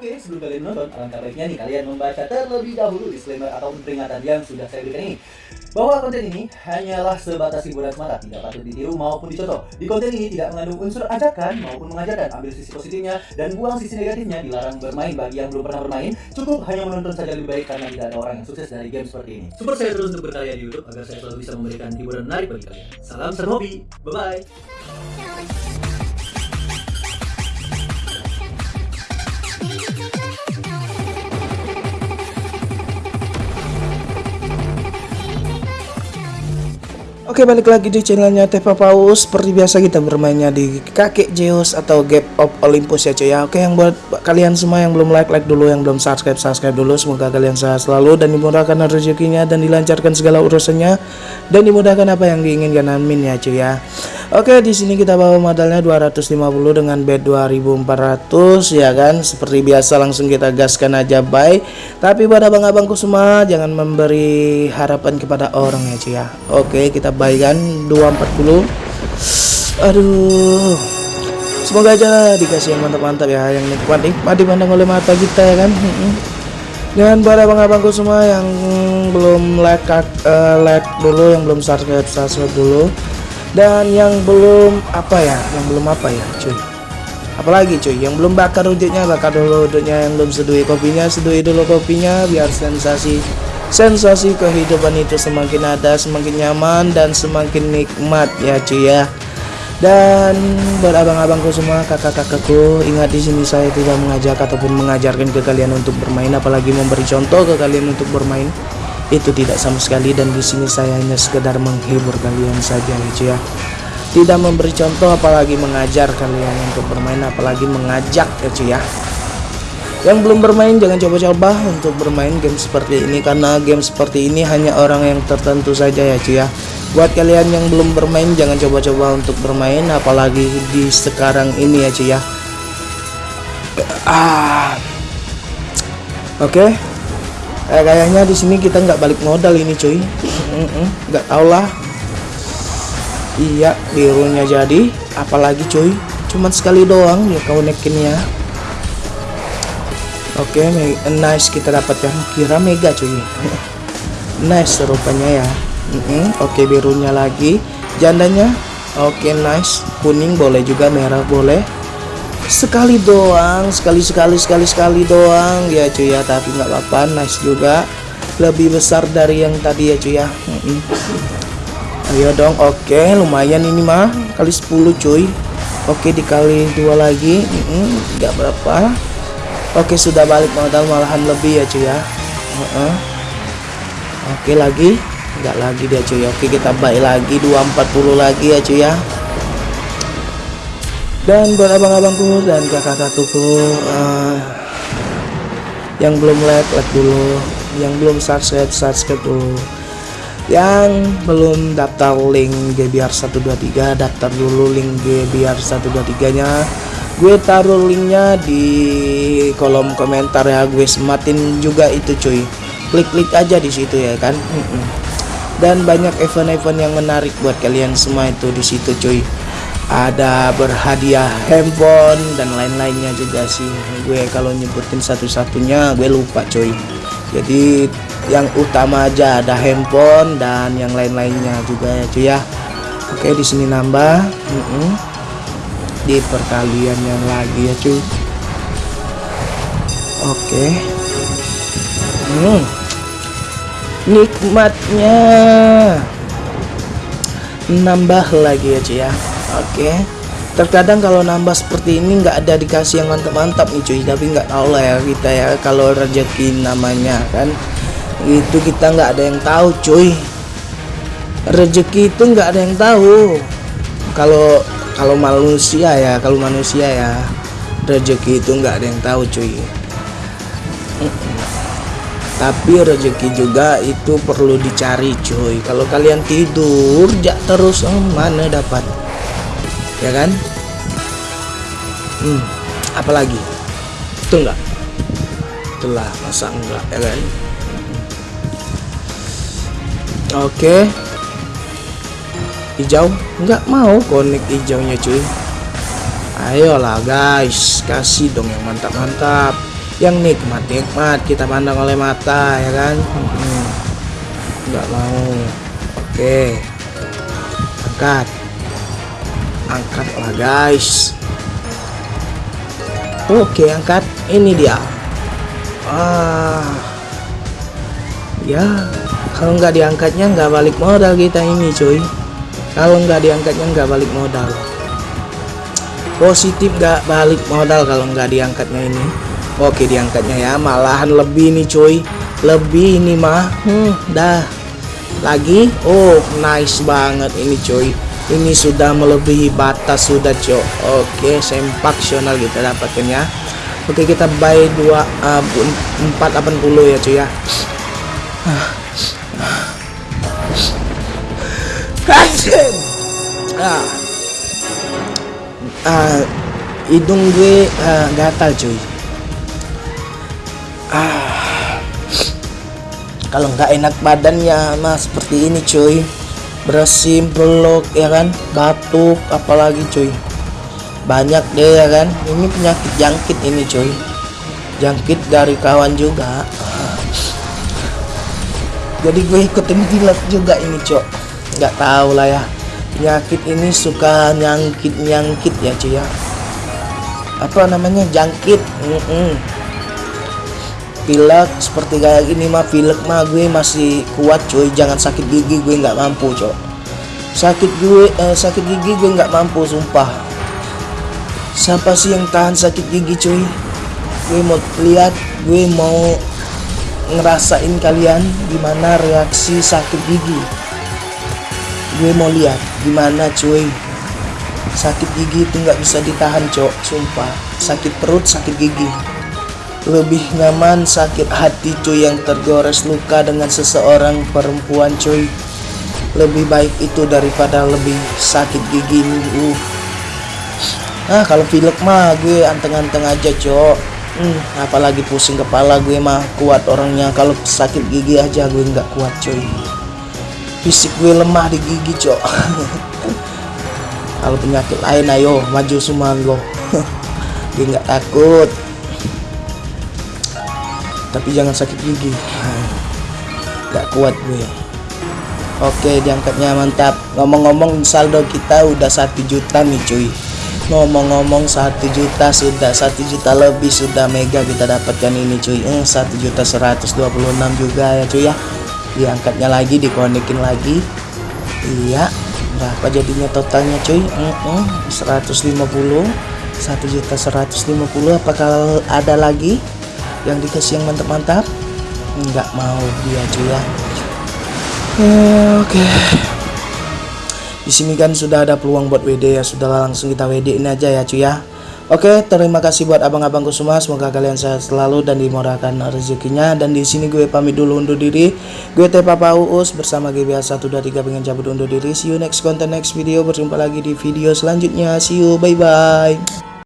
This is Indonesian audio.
Oke, sebelum kalian menonton, alangkah baiknya nih kalian membaca terlebih dahulu disclaimer atau peringatan yang sudah saya berikan ini. Bahwa konten ini hanyalah sebatas hiburan semata, tidak patut ditiru maupun dicontoh. Di konten ini tidak mengandung unsur ajakan maupun mengajarkan. Ambil sisi positifnya dan buang sisi negatifnya. Dilarang bermain bagi yang belum pernah bermain. Cukup hanya menonton saja lebih baik karena tidak ada orang yang sukses dari game seperti ini. Support saya terus untuk berkarya di YouTube agar saya selalu bisa memberikan hiburan menarik bagi kalian. Salam serhobi, bye Oke balik lagi di channelnya Tepa Paus Seperti biasa kita bermainnya di kakek Zeus atau Gap of Olympus ya cuy ya. Oke yang buat kalian semua yang belum like like dulu Yang belum subscribe subscribe dulu Semoga kalian sehat selalu dan dimudahkan rezekinya Dan dilancarkan segala urusannya Dan dimudahkan apa yang diinginkan. Amin ya cuy ya Oke di sini kita bawa modalnya 250 dengan bed 2400 ya kan? Seperti biasa langsung kita gaskan aja bye. Tapi buat abang-abangku semua Jangan memberi harapan kepada orang ya cuy ya. Oke kita buy kan 240 aduh. Semoga aja dikasih yang mantap-mantap ya yang nikmat nikmat dipandang oleh mata kita ya kan? Dan buat abang-abangku semua yang belum like uh, like dulu yang belum subscribe subscribe dulu dan yang belum apa ya? Yang belum apa ya cuy? Apalagi cuy? Yang belum bakar wujudnya bakar dulu wujudnya yang belum seduhi kopinya seduhi dulu kopinya biar sensasi sensasi kehidupan itu semakin ada semakin nyaman dan semakin nikmat ya cuy ya. Dan buat abang-abangku semua kakak-kakakku ingat di sini saya tidak mengajak ataupun mengajarkan ke kalian untuk bermain. Apalagi memberi contoh ke kalian untuk bermain itu tidak sama sekali dan di sini saya hanya sekedar menghibur kalian saja cuy ya. Tidak memberi contoh apalagi mengajar kalian untuk bermain apalagi mengajak cuy ya. Yang belum bermain jangan coba-coba untuk bermain game seperti ini karena game seperti ini hanya orang yang tertentu saja ya cuy ya. Buat kalian yang belum bermain jangan coba-coba untuk bermain apalagi di sekarang ini ya cuy ya. Ah. Oke. okay. Eh, kayaknya di sini kita nggak balik modal ini cuy nggak tau lah iya birunya jadi apalagi cuy cuman sekali doang ya kau nekinnya Oke, okay, nice kita dapatkan kira mega cuy. nice rupanya ya. Mm -hmm. Oke, okay, birunya lagi. Jandanya. Oke, okay, nice. Kuning boleh juga, merah boleh. Sekali doang, sekali sekali sekali sekali doang. Ya cuy ya, tapi nggak apa-apa, nice juga. Lebih besar dari yang tadi ya cuy ya. Ayo dong, oke, okay, lumayan ini mah. Kali 10 cuy. Oke, dikali dua lagi, nggak berapa. Oke sudah balik modal malahan lebih ya cuy ya. Oke lagi. Enggak lagi dia cuy. Oke kita balik lagi 240 lagi ya cuy ya Dan buat abang-abangku dan kakak-kakakku uh, Yang belum like like dulu Yang belum subscribe subscribe dulu. Yang belum daftar link GBR 123 daftar dulu link GBR 123 nya gue taruh linknya di kolom komentar ya gue sematin juga itu cuy. Klik-klik aja di situ ya kan? Dan banyak event-event yang menarik buat kalian semua itu di situ cuy ada berhadiah handphone dan lain-lainnya juga sih. Gue kalau nyebutin satu-satunya gue lupa cuy jadi yang utama aja ada handphone dan yang lain-lainnya juga ya cuy ya. Oke di sini nambah. Mm -mm. di perkalian yang lagi ya cuy. Oke. Hmm. nikmatnya. Nambah lagi ya cuy ya oke. Terkadang kalau nambah seperti ini nggak ada dikasih yang mantap-mantap nih cuy. Tapi nggak tahu lah ya kita ya kalau rezeki namanya kan. Itu kita nggak ada yang tahu cuy. Rezeki itu nggak ada yang tahu. Kalau kalau manusia ya kalau manusia ya rezeki itu nggak ada yang tahu cuy. Tapi rezeki juga itu perlu dicari cuy. Kalau kalian tidur jak terus oh, mana dapat ya kan? Hmm, apalagi? Itu enggak itulah masa enggak ya kan? Oke. Hijau? Enggak mau konek hijaunya cuy. Ayolah guys. Kasih dong yang mantap-mantap. Yang nikmat nikmat kita pandang oleh mata ya kan? Hmm, nggak mau. Oke. Angkat lah guys. Oke angkat. Ini dia. Ah. Ya kalau nggak diangkatnya nggak balik modal kita ini cuy. Kalau nggak diangkatnya nggak balik modal. Positif nggak balik modal kalau nggak diangkatnya ini. Oke diangkatnya ya. Malahan lebih nih cuy. Lebih ini mah. Hmm, dah. Lagi? Oh nice banget ini cuy ini sudah melebihi batas sudah cok. Oke sempaksional kita dapatkan ya. Oke kita buy 2 uh, 480 ya cuy ya. Ah. Ah, hidung gue ah, gatal cuy ah. Kalau nggak enak badannya mah seperti ini cuy bersin peluk ya kan? Batuk apalagi cuy. Banyak deh ya kan? Ini penyakit jangkit ini cuy. Jangkit dari kawan juga. Jadi gue ikutin pilot juga ini cok. Nggak tahu lah ya. Penyakit ini suka nyangkit nyangkit ya cuy ya. Apa namanya? Jangkit. Mm -mm. Pilek seperti kayak gini mah pilek mah gue masih kuat cuy. Jangan sakit gigi gue nggak mampu cok. Sakit gue eh, sakit gigi gue nggak mampu sumpah. Siapa sih yang tahan sakit gigi cuy? Gue mau lihat gue mau ngerasain kalian gimana reaksi sakit gigi. Gue mau lihat gimana cuy. Sakit gigi itu nggak bisa ditahan cok. Sumpah. Sakit perut sakit gigi lebih nyaman sakit hati cuy yang tergores luka dengan seseorang perempuan cuy. Lebih baik itu daripada lebih sakit gigi. Uh. nah kalau pilek mah gue anteng-anteng aja cok. Hmm, apalagi pusing kepala gue mah kuat orangnya. Kalau sakit gigi aja gue nggak kuat cuy. Fisik gue lemah di gigi cok. Kalau penyakit lain ayo maju semua lo gue nggak takut tapi jangan sakit gigi. Nggak kuat gue. Oke diangkatnya mantap. Ngomong-ngomong saldo kita udah satu juta nih cuy. Ngomong-ngomong satu juta sudah satu juta lebih sudah mega kita dapatkan ini cuy. Eh, satu juta 126 juga ya cuy ya. Diangkatnya lagi dikonekin lagi. Iya. Berapa jadinya totalnya cuy? Mm -mm, 150 satu juta 150 apakah ada lagi yang dikasih yang mantap-mantap nggak mau dia cuy ya Eh, oke di sini kan sudah ada peluang buat WD ya sudah langsung kita WD ini aja ya cuy ya Oke, terima kasih buat abang-abangku semua. Semoga kalian sehat selalu dan dimurahkan rezekinya. Dan di sini gue pamit dulu undur diri. Gue Teh Papa Uus bersama GBA 123 pengen cabut undur diri. See you next content next video. Berjumpa lagi di video selanjutnya. See you. Bye bye.